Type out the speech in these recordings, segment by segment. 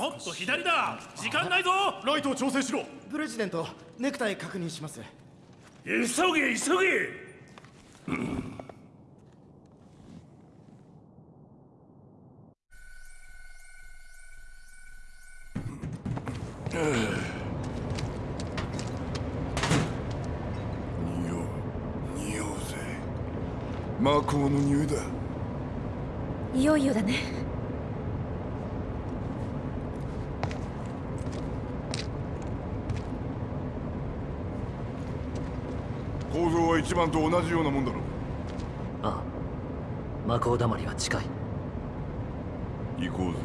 もっと左だ。時間ないぞ。ライトを調整しろ。プレジデントネクタイ確認します。急げ急げ。匂う匂うぜ。魔法の匂いだ。いよいよだね構造は一番と同じようなもんだろああ。魔法だまりは近い。行こうぜ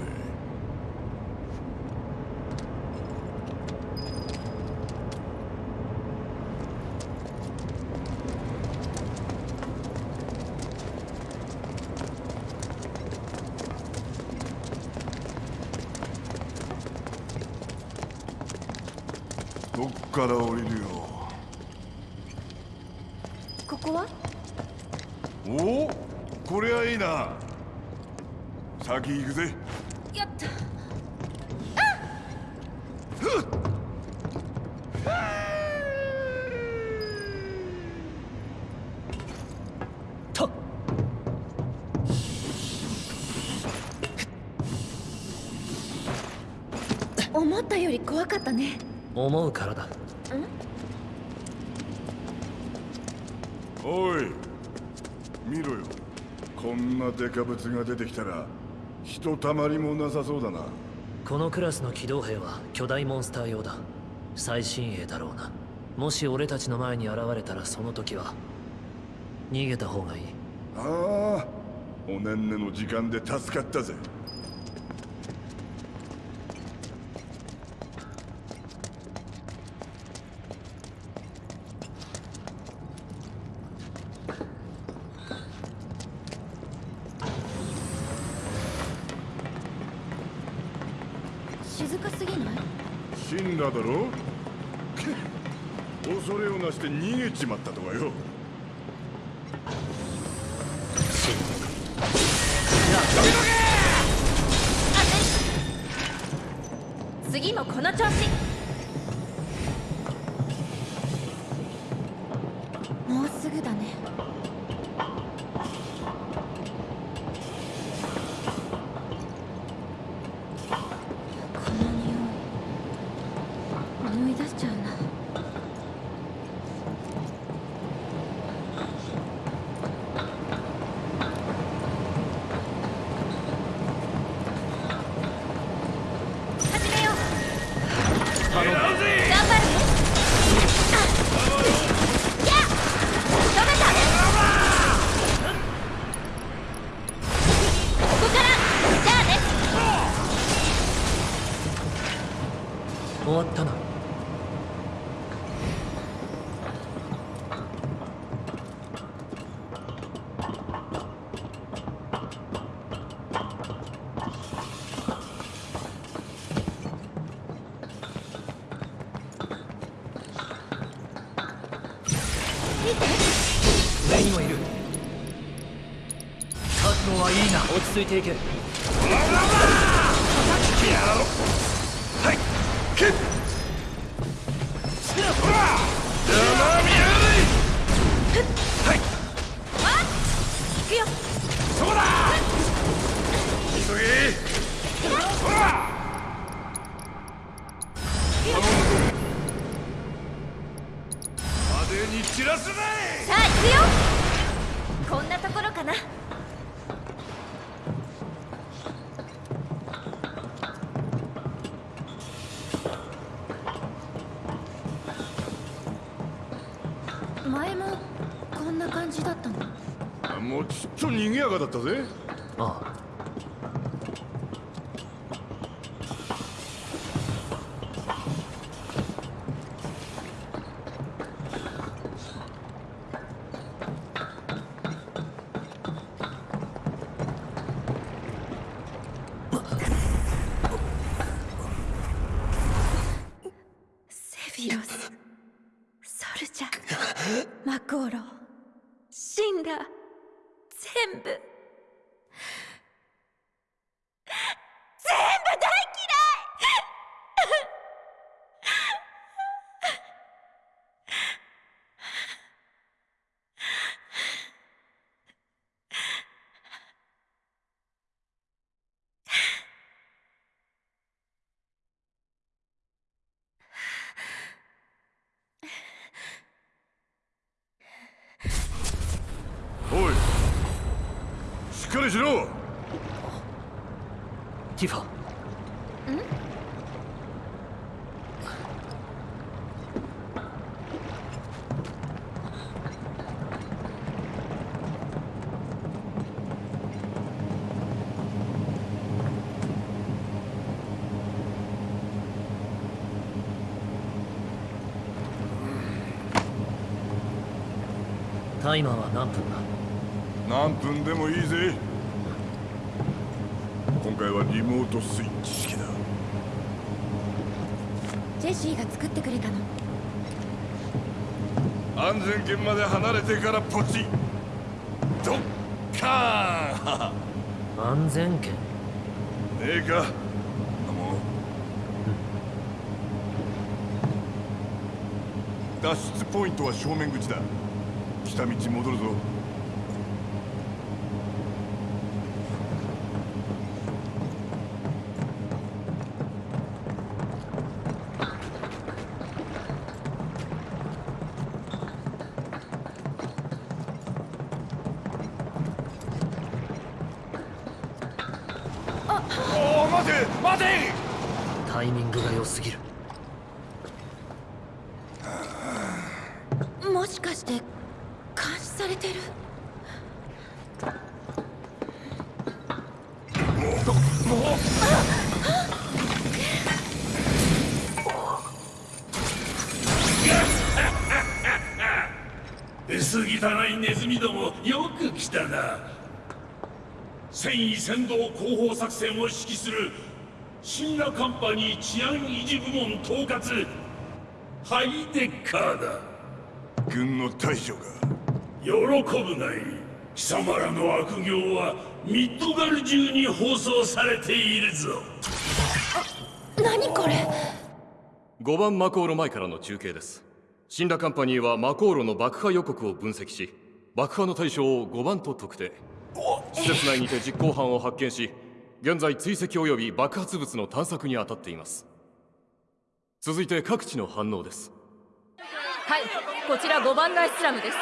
どっから降りるよここはおおこりゃいいな。先行くぜ。やった。と思ったより怖かったね。思うからだ。おい見ろよ。こんなデカブツが出てきたらひとたまりもなさそうだな。このクラスの機動兵は巨大モンスター用だ。最新鋭だろうな。もし俺たちの前に現れたらその時は逃げた方がいい。ああおねんねの時間で助かったぜ次もこの調子。はいていけ行かだったぜああセフィロスソルジャーマコーロシンラー全部全部大嫌いかりしろ。ティファタイマーは何分だ？何分でもいいぜ。今回はリモートスイッチ式だ。ジェシーが作ってくれたの。安全圏まで離れてからポチドッカー！ン安全圏？ねえか？なもの脱出ポイントは正面口だ。来た道戻るぞ待て。タイミングが良すぎる。もしかして監視されてる？薄汚いネズミどもよく来たな戦意先導広報作戦を指揮するシンナカンパニー治安維持部門統括。ハイデッカーだ。軍の大将が。喜ぶがいい貴様らの悪行はミッドガル中に放送されているぞ。何これ？5番マコーロ前からの中継です。死んだカンパニーはマコーロの爆破予告を分析し爆破の対象を5番と特定。施設内にて実行犯を発見し現在追跡及び爆発物の探索に当たっています。続いて各地の反応です。はいこちら5番街スラムです。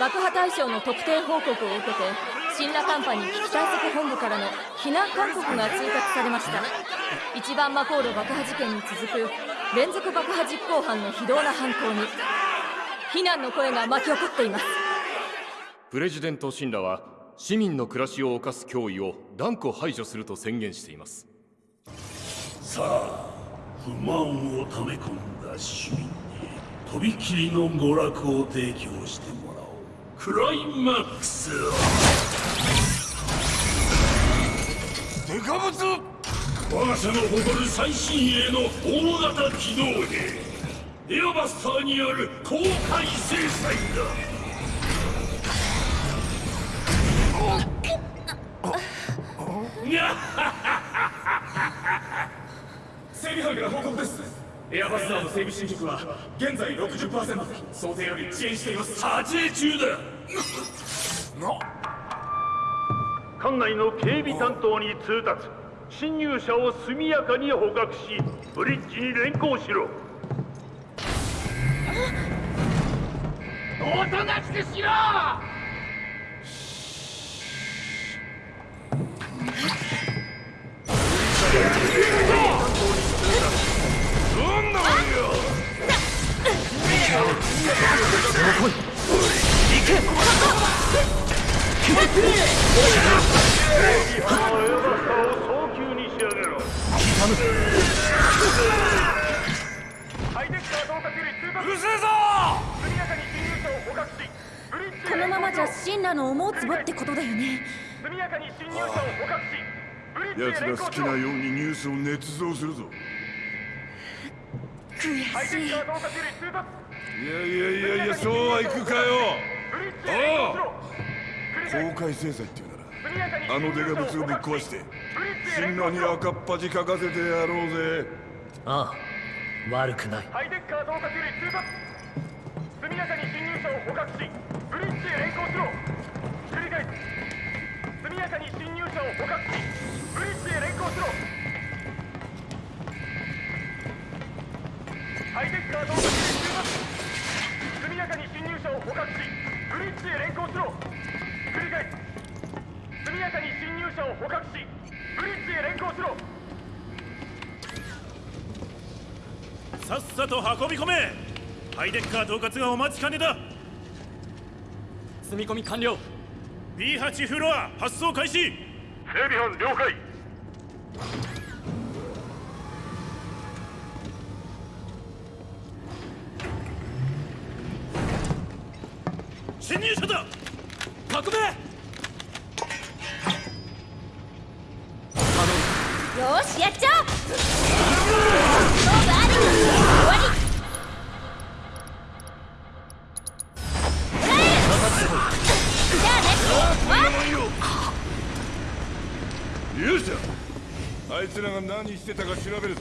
爆破対象の特定報告を受けてシンラカンパニー危機対策本部からの避難勧告が通達されました。一番マコール爆破事件に続く連続爆破実行犯の非道な犯行に非難の声が巻き起こっています。プレジデント・シンラは市民の暮らしを侵す脅威を断固排除すると宣言しています。さあ不満を溜め込んだ市民にとびきりの娯楽を提供してもらおう。クライマックスデカブツ我が社の誇る最新鋭の大型機動兵エアバスターによる公開制裁だ。整備班から報告ですエアバスターの整備進捗は現在60%想定より遅延しています。撮影中だ館内の警備担当に通達。侵入者を速やかに捕獲しブリッジに連行しろ。おとなしくしろこのままじゃシンラの思うつぼってことだよね。速やかに侵入者を捕獲しブリッジへ奴好きなようにニュースを捏造するぞ。悔しいいやいやいやいやそうはいくかよ。ブリッジへ連行しろ繰り返公開制裁っていうならあのデカブツをぶっ壊して進路に赤っ端書かせてやろうぜ。ああ悪くない。ハイデッカー到達より通達。速やかに侵入者を捕獲しブリッジへ連行しろ。繰り返す。速やかに侵入者を捕獲しブリッジへ連行しろ。ハイデッカー到達より通達速やかに侵入者を捕獲しブリッジへ連行しろ。繰り返す速やかに侵入者を捕獲しブリッジへ連行しろ。さっさと運び込め。ハイデッカー統括がお待ちかねだ。積み込み完了。B8 フロア発送開始。整備班了解らが何してたか調べるぞ。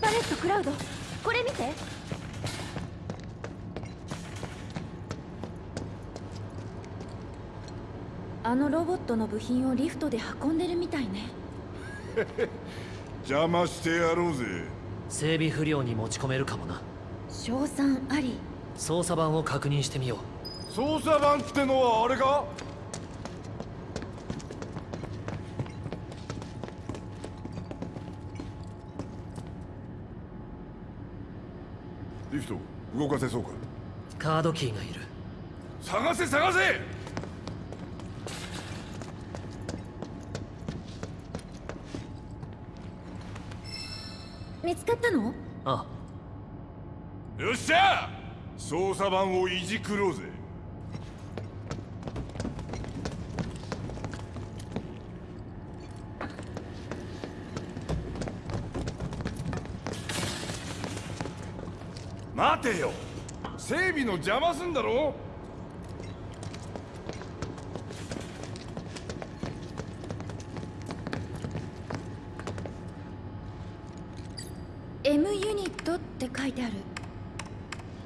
バレットクラウドこれ見て。あのロボットの部品をリフトで運んでるみたいね。邪魔してやろうぜ。整備不良に持ち込めるかもな。賞賛あり。操作盤を確認してみよう。操作盤ってのはあれか？リフト動かせそうか？カードキーがいる。探せ探せ！見つかったの？あ。よっしゃ！操作盤をいじくろうぜ待てよ。整備の邪魔すんだろ？M ユニットって書いてある。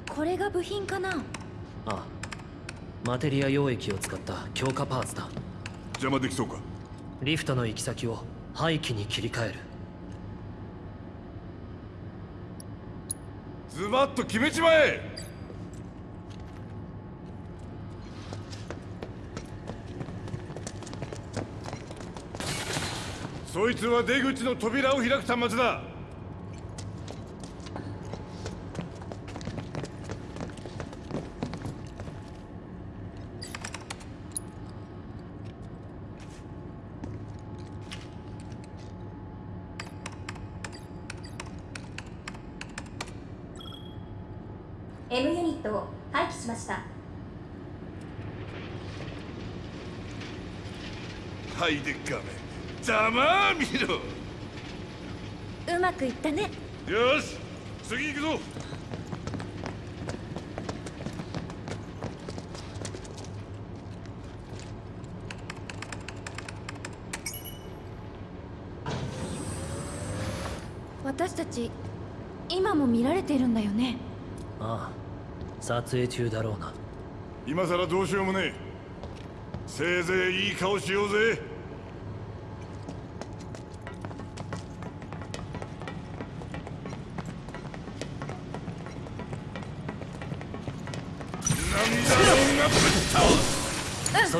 これが部品かな？ああ。マテリア溶液を使った強化パーツだ。邪魔できそうか？リフトの行き先を廃棄に切り替えるっと決めちまえ。そいつは出口の扉を開く端末だユニットを廃棄しましたはいでっかめ。ざまあ見ろ。うまくいったね。よし次行くぞ。私たち今も見られているんだよね。ああ撮影中だろうな。今さらどうしようもねえ。せいぜいいい顔しようぜ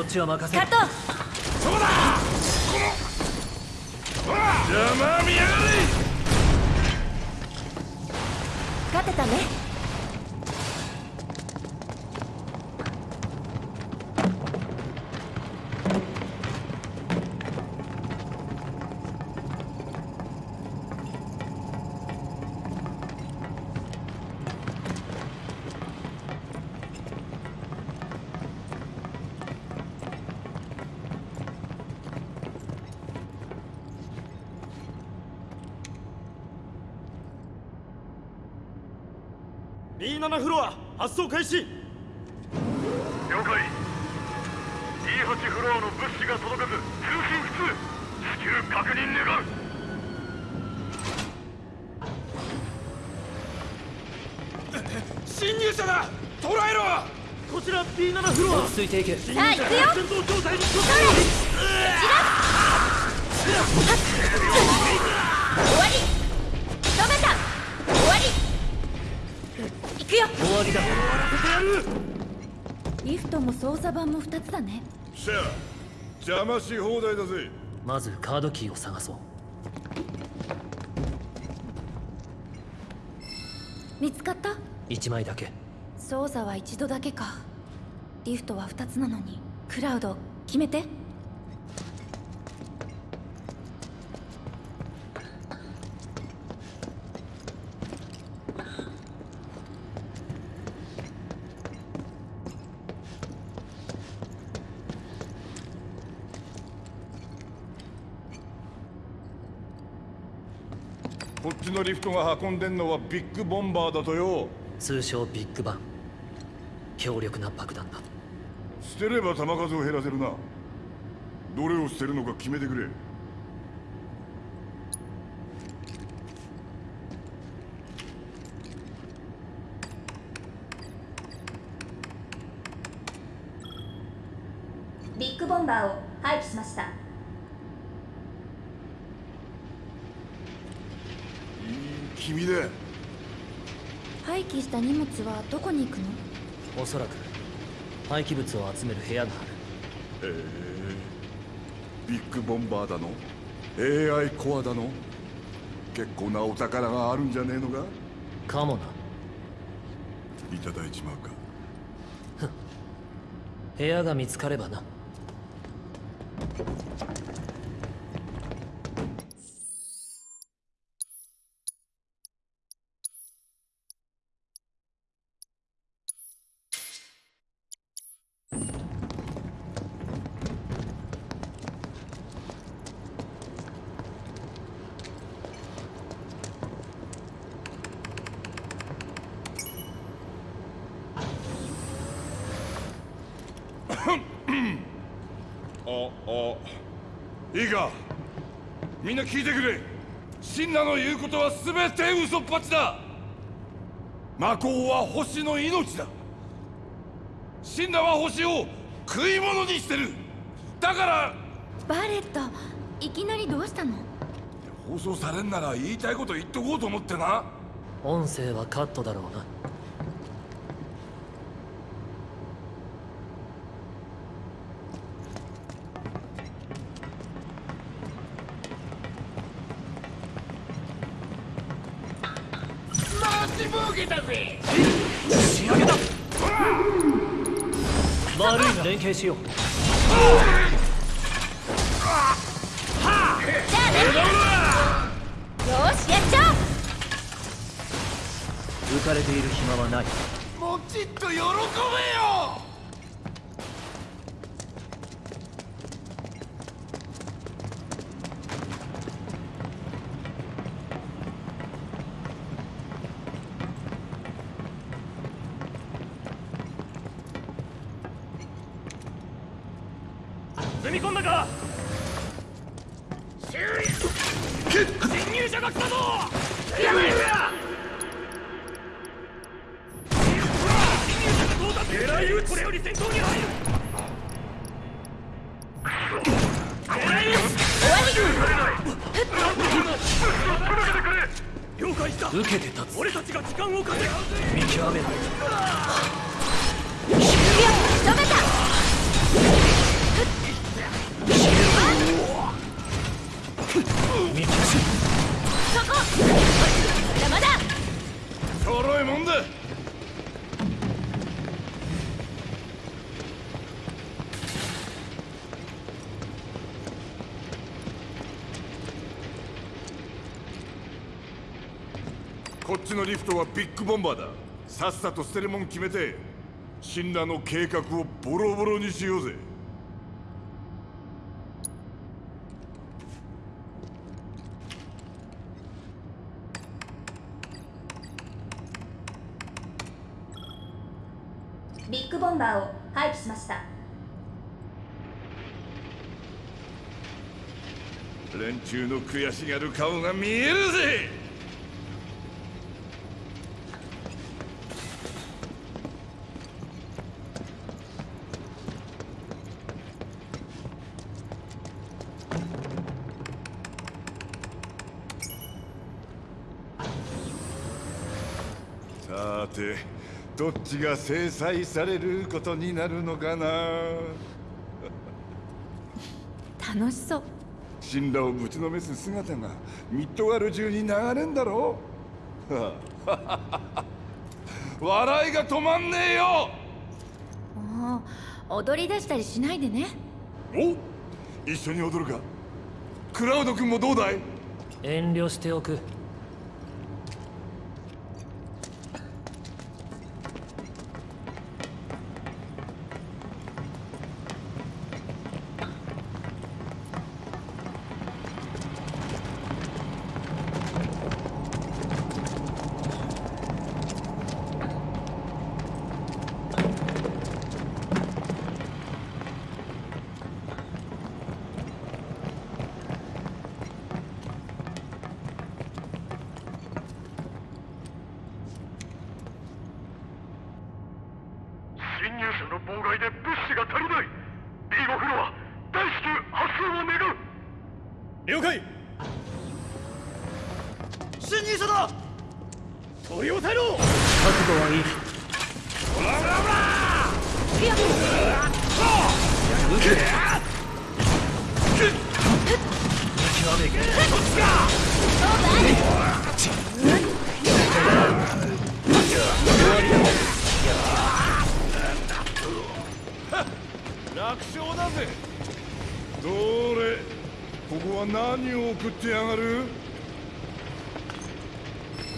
っちは任せるカットそうだ。この。ほら邪魔見やがれ勝てたね27フロア発送開始。了解。D8 フロアの物資が届かず通信不通。至急確認願う。侵入者だ！捕らえろ！こちら B7 フロア。落ち着いていけさあ行くよ。戦闘状態に終わ邪魔し放題だぜ。まずカードキーを探そう。見つかった？1枚だけ。操作は一度だけか。リフトは2つなのに。クラウド決めてのリフトが運んでんのはビッグボンバーだとよ。通称ビッグバン。強力な爆弾だ。捨てれば弾数を減らせるな。どれを捨てるのか決めてくれビッグボンバーを廃棄しましたいい君だ廃棄した荷物はどこに行くの？おそらく廃棄物を集める部屋がある。へえ。ビッグボンバーだの？AI コアだの？結構なお宝があるんじゃねえのか？かもな。いただいちまうか。部屋が見つかればないいか？みんな聞いてくれ。シンナの言うことは全て嘘っぱちだ。魔法は星の命だ。シンナは星を食い物にしてる。だから。バレットいきなりどうしたの？放送されんなら言いたいこと言っとこうと思ってな。音声はカットだろうな連携しよう。よしやっちゃ浮かれている暇はない。もちっと喜べよっちのリフトはビッグボンバーだ。さっさと捨てるもん決めてシンラの計画をボロボロにしようぜ。ビッグボンバーを廃棄しました。連中の悔しがる顔が見えるぜどっちが制裁されることになるのかな？楽しそう。神羅をぶちのめす姿がミッドガル中に流れんだろ 笑いが止まんねえよ！もう踊り出したりしないでね。お一緒に踊るか。クラウド君もどうだい？遠慮しておく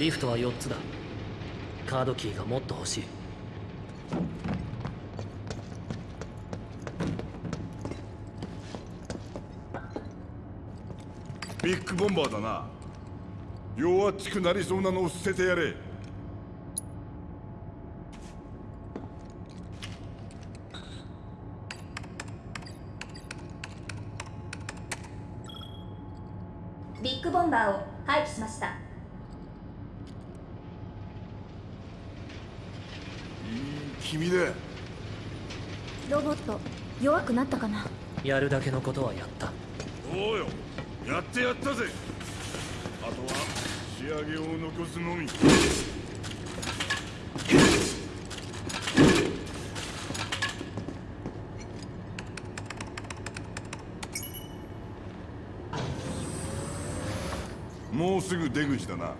リフトは4つだ。カードキーがもっと欲しい。ビッグボンバーだな。弱っちくなりそうなのを捨ててやれ。ビッグボンバーを廃棄しましたいい君だロボット弱くなったかな？やるだけのことはやった。そうよ。やってやったぜ。あとは仕上げを残すのみ。もうすぐ出口だな。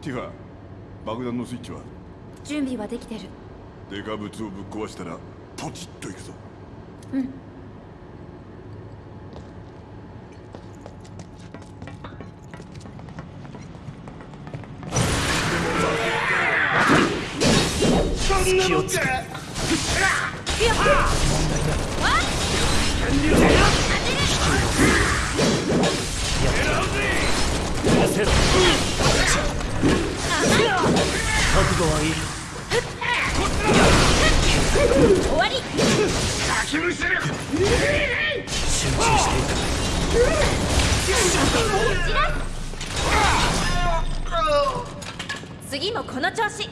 ティファ爆弾のスイッチは？準備はできてるデカブツをぶっ壊したらポチッといくぞ。うん。終わり。集中していく次もこの調子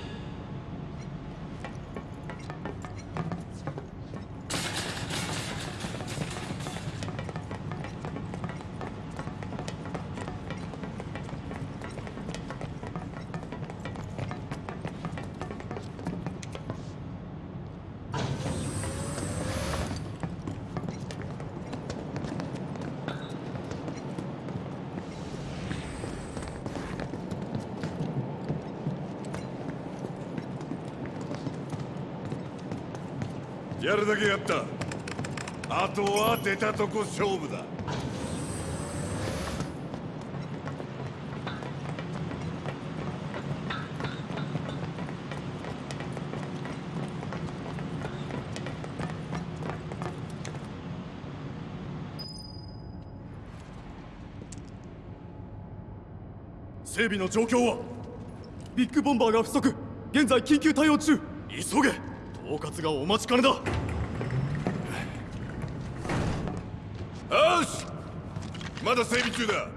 だけやった。あとは出たとこ勝負だ。整備の状況は？ビッグボンバーが不足。現在緊急対応中。急げ。統括がお待ちかねだ。し。まだ整備中だ。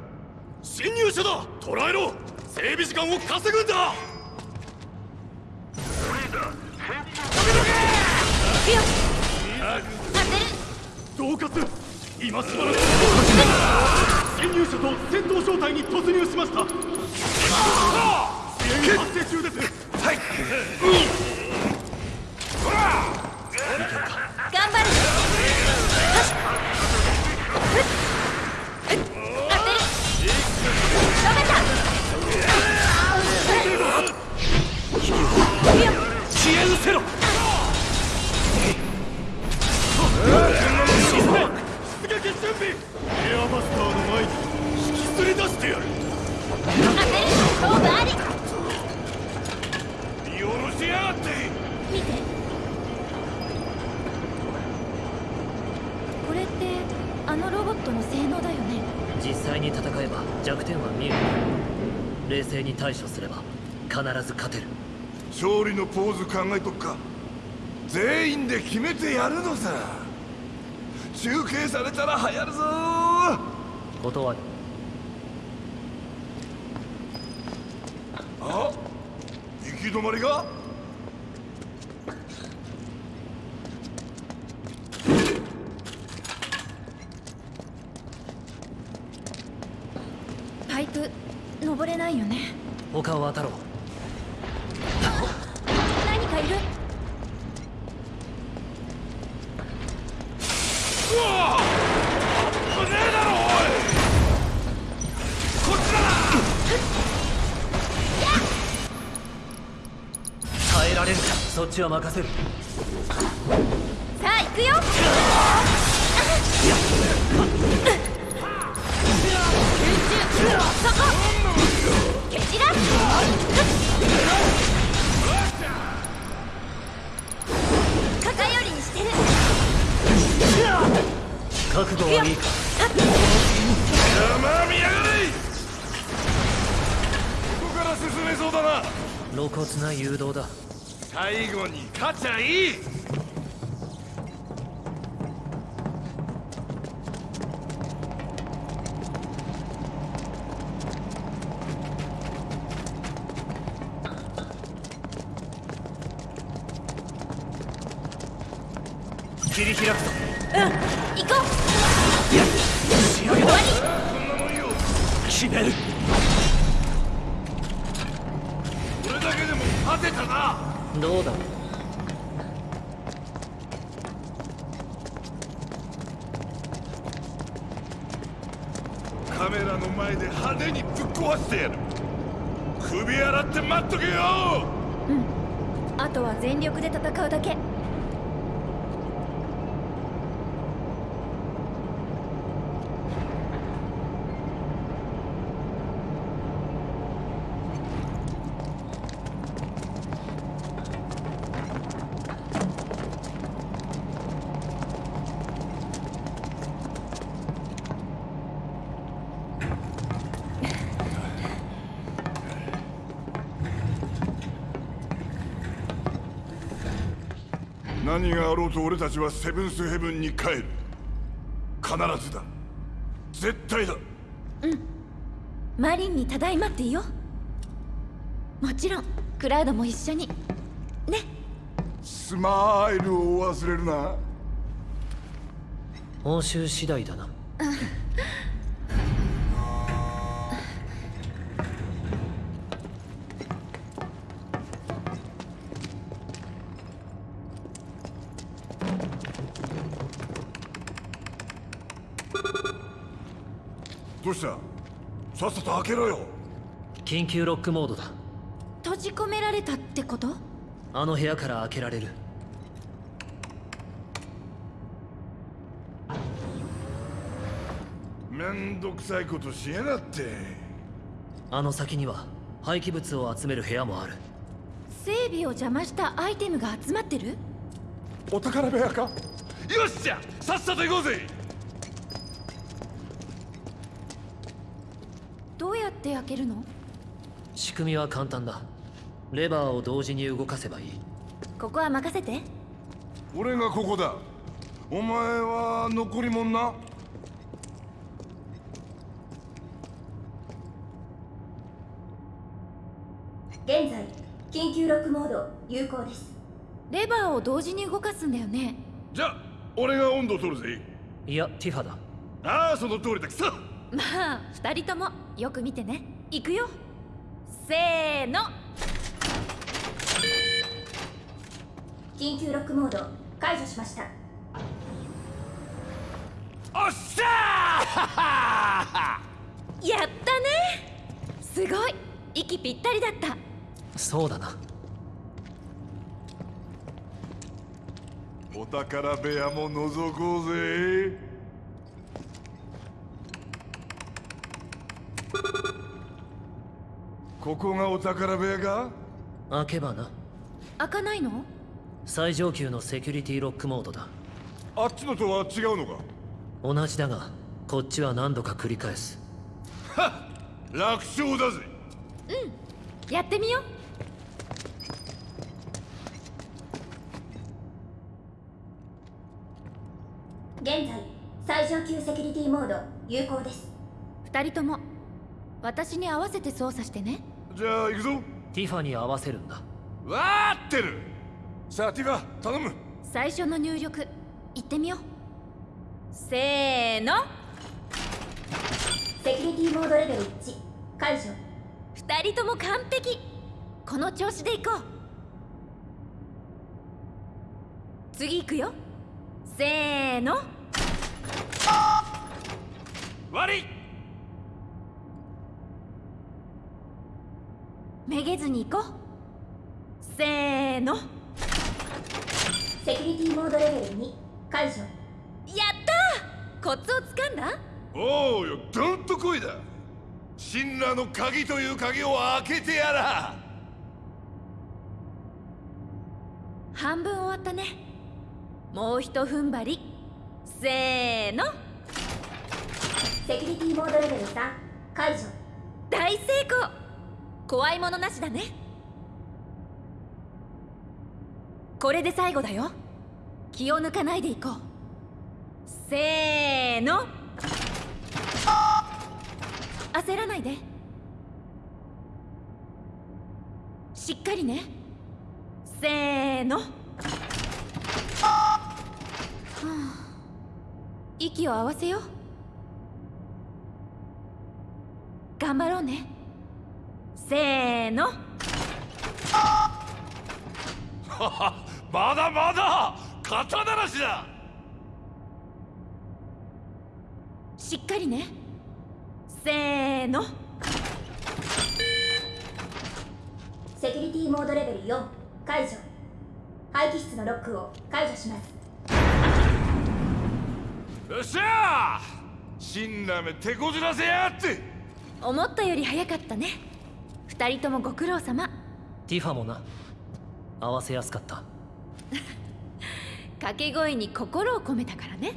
侵入者だ。捕らえろ。整備時間を稼ぐんだ。統括今しばらく。侵入者と戦闘状態に突入しました。発生中です。はいけろ。出撃準備。エアバスターの前に引きずり出してやる。当てる勝負あり見下ろしやがって見て。これってあのロボットの性能だよね？実際に戦えば弱点は見える。冷静に対処すれば必ず勝てる勝利のポーズ考えとくか。全員で決めてやるのさ。中継されたら流行るぞ。断る。あ行き止まりが？パイプ登れないよね。他を当たちは任せる。切り開くぞうん行こう。終わりこんな。もんよ決める。これだけでも勝てたな。どうだ？カメラの前で派手にぶっ壊してやる。首洗って待っとけよ。あとは全力で戦うだけ何があろうと俺たちはセブンスヘブンに帰る。必ずだ。絶対だ。マリンにただいまって言おう。もちろんクラウドも一緒に。ね。スマイルを忘れるな。報酬次第だなさっさと開けろよ。緊急ロックモードだ。閉じ込められたってこと？あの部屋から開けられる。めんどくさいことしやがって。あの先には廃棄物を集める部屋もある。整備を邪魔したアイテムが集まってる？お宝部屋か？よっしゃ！さっさと行こうぜどうやって開けるの？仕組みは簡単だ。レバーを同時に動かせばいい。ここは任せて。俺がここだ。お前は残りもんな？現在緊急ロックモード有効です。レバーを同時に動かすんだよね。じゃあ俺が温度取るぜ。いやティファだ。ああその通りだ。くそまあ二人ともよく見てね。行くよ。せーの。緊急ロックモード解除しました。おっしゃ やったね。すごい。息ぴったりだった。そうだな。お宝部屋も覗こうぜここがお宝部屋か？開けばな。開かないの？最上級のセキュリティロックモードだ。あっちのとは違うのか？同じだがこっちは何度か繰り返す。はっ！楽勝だぜ！やってみよう。現在最上級セキュリティモード有効です。二人とも私に合わせて操作してね。じゃあ行くぞ。ティファに合わせるんだ。わーってる。さあティファ頼む。最初の入力いってみよう。せーの。セキュリティモードレベル1解除。二人とも完璧。この調子でいこう。次行くよ。せーの。悪いめげずに行こう。せーの。やセキュリティモードレベル2解除。ったー。コツをつかんだ？おうよどんとこいだ。神羅の鍵という鍵を開けてやら。半分終わったね。もうひと踏ん張り。せーの。セキュリティモードレベル3解除。大成功怖いものなしだね。これで最後だよ。気を抜かないでいこう。せーの。焦らないで。しっかりね。せーの。はあ息を合わせよう。頑張ろうね。せーの。まだまだ!肩慣らしだ!しっかりね。せーの。セキュリティモードレベル4解除。廃棄室のロックを解除します。よっしゃ!神羅め手こずらせやがって!思ったより早かったね二人ともご苦労様。ティファもな。合わせやすかった。掛け声に心を込めたからね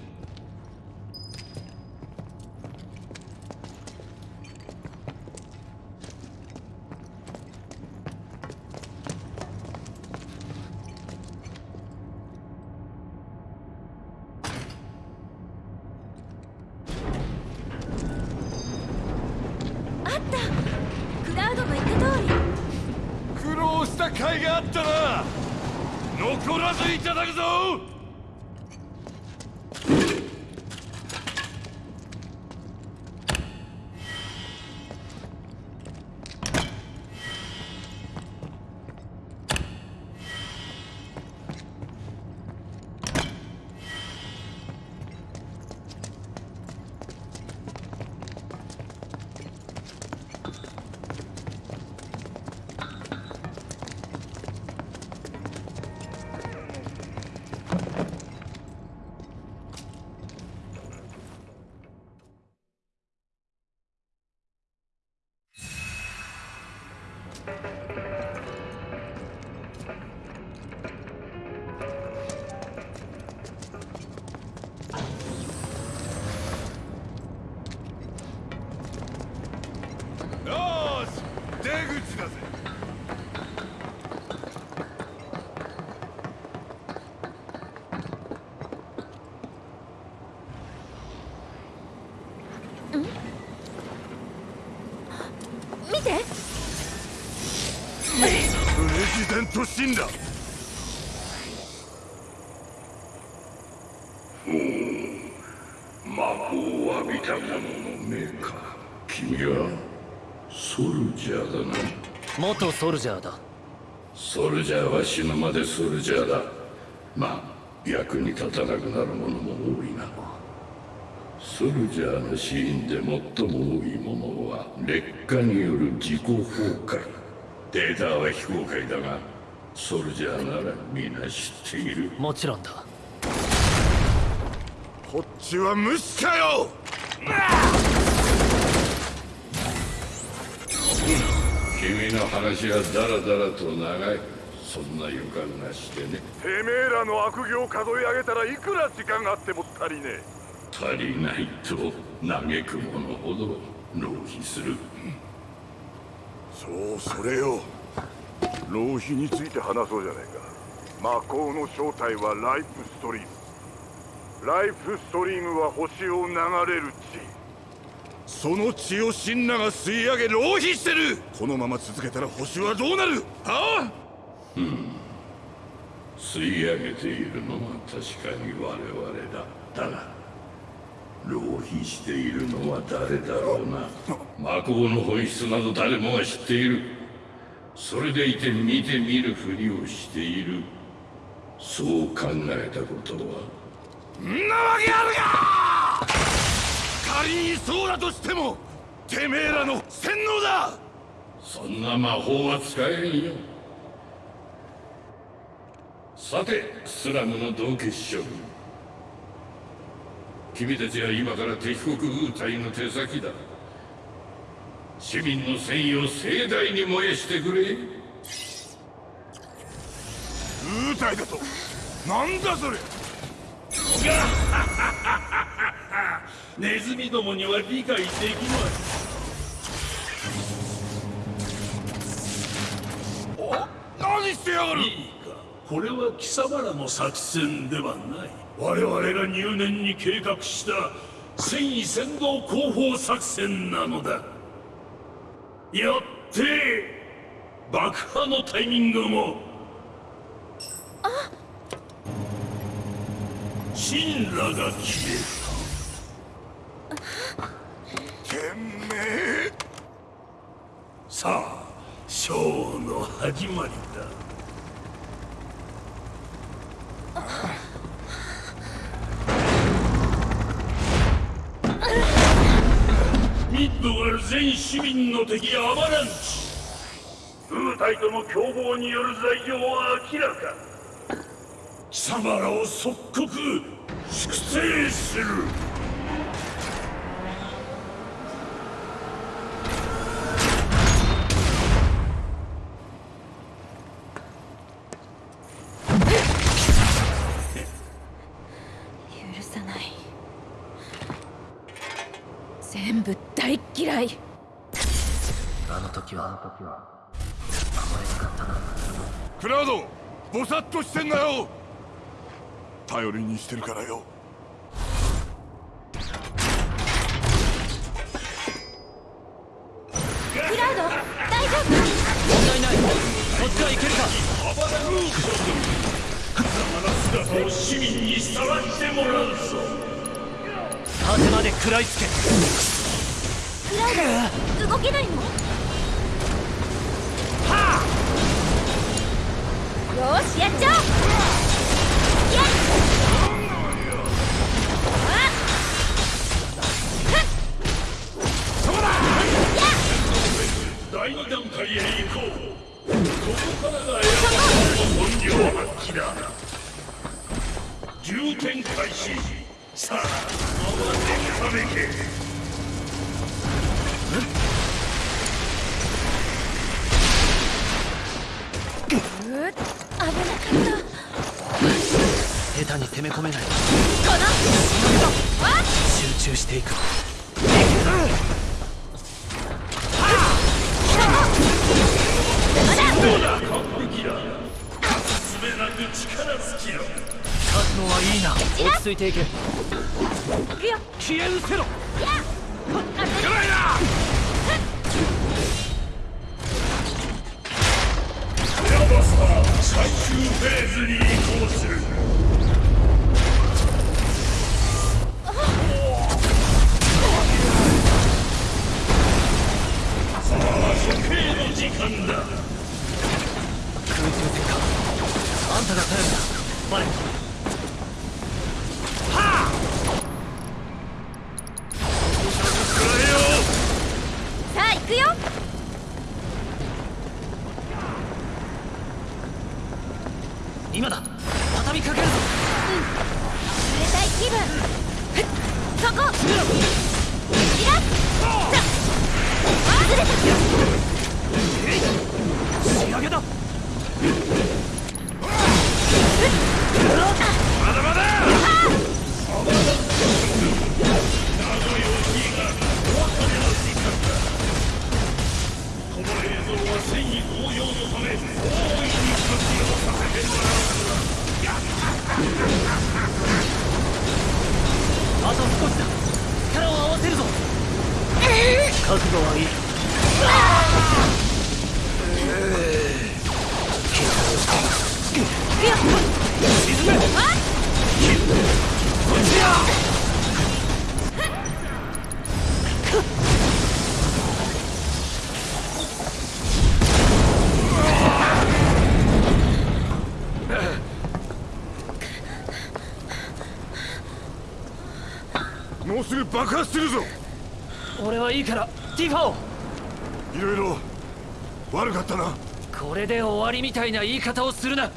死んだ。魔法を浴びた者の目か。君はソルジャーだな。元ソルジャーだ。ソルジャーは死ぬまでソルジャーだ。まあ役に立たなくなるものも多いな。ソルジャーの死因で最も多いものは劣化による自己崩壊。データは非公開だがソルジャーなら皆知っている。もちろんだ。こっちは無視かよ！君の話はダラダラと長い。そんな予感がしてね。てめえらの悪行を数え上げたらいくら時間があっても足りねえ。足りないと嘆く者ほど浪費する。そうそれよ浪費について話そうじゃないか。魔法の正体はライフストリーム。ライフストリームは星を流れる地。その血をシンナが吸い上げ浪費してる。このまま続けたら星はどうなる？はあ。ん。吸い上げているのは確かに我々だ。だが浪費しているのは誰だろうな。魔法の本質など誰もが知っている。それでいて見て見るふりをしている。そう考えたことは。んなわけあるか！仮にそうだとしてもてめえらの洗脳だ！そんな魔法は使えんよ。さてスラムの道化師諸君君たちは今から敵国ウータイの手先だ市民の戦意を盛大に燃やしてくれ。ウータイだと。なんだそれ。ネズミどもには理解できますお？何してやがる？いいか。これは貴様らの作戦ではない。我々が入念に計画した戦意先導広報作戦なのだよって爆破のタイミングも。神羅が消えてめえた。さあショーの始まりだドガル全市民の敵アバランチ部隊との共謀による罪状は明らか。貴様らを即刻粛清する許さない全部大っ嫌いあの時はあの時は守れなかったなクラウドぼさっとしてんなよ頼りにしてるからよクラウド大丈夫問題ないこっちはいけるか姿を市民にさらしてもらうぞ果てまで食らいつけクラウド動けないのしやっちゃお。うやっ第二段階へ行こうここからがエアの本領発揮だ重点開始さあ慌てためけ下手に攻め込めない。この集中していく。どうだ？完璧だ。すべなく力尽きろ覚悟はいいな。落ち着いていけ。消え失せろ。エアバスター最終フェーズに移行する you ティファいろいろ悪かったな。これで終わりみたいな言い方をするな。